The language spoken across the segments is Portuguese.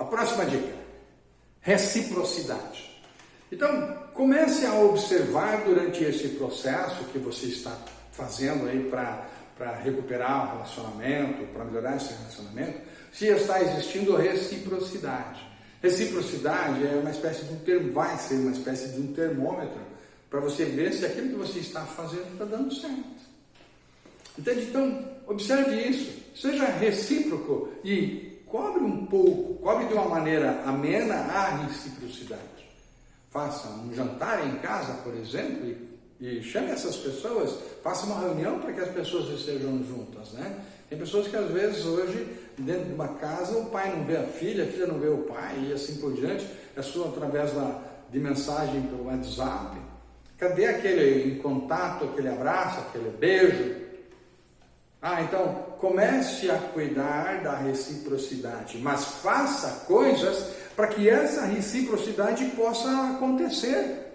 A próxima dica, reciprocidade. Então, comece a observar durante esse processo que você está fazendo aí para recuperar o relacionamento, para melhorar esse relacionamento, se está existindo reciprocidade. Reciprocidade é uma espécie de um termo, vai ser uma espécie de um termômetro para você ver se aquilo que você está fazendo está dando certo. Entende? Então, observe isso, seja recíproco e cobre um pouco, cobre de uma maneira amena a reciprocidade. Faça um jantar em casa, por exemplo, e, e chame essas pessoas, faça uma reunião para que as pessoas estejam juntas, né? Tem pessoas que às vezes hoje, dentro de uma casa, o pai não vê a filha, a filha não vê o pai e assim por diante, é só através da, de mensagem pelo WhatsApp. Cadê aquele contato, aquele abraço, aquele beijo? Ah, então comece a cuidar da reciprocidade, mas faça coisas para que essa reciprocidade possa acontecer.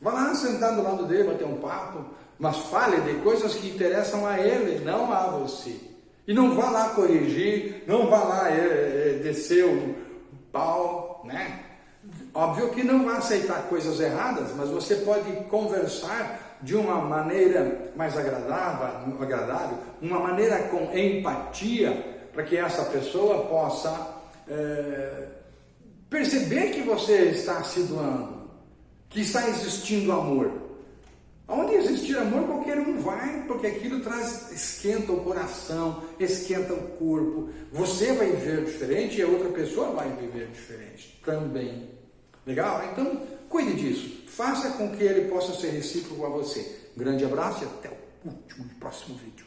Vá lá sentar do lado dele, bater um papo, mas fale de coisas que interessam a ele, não a você. E não vá lá corrigir, não vá lá é, é, descer o pau, né? Óbvio que não vai aceitar coisas erradas, mas você pode conversar de uma maneira mais agradável, agradável uma maneira com empatia, para que essa pessoa possa é, perceber que você está se doando, que está existindo amor. Onde existir amor, qualquer um vai, porque aquilo traz, esquenta o coração, esquenta o corpo. Você vai viver diferente e a outra pessoa vai viver diferente também. Legal? Então, cuide disso. Faça com que ele possa ser recíproco a você. Grande abraço e até o último e próximo vídeo.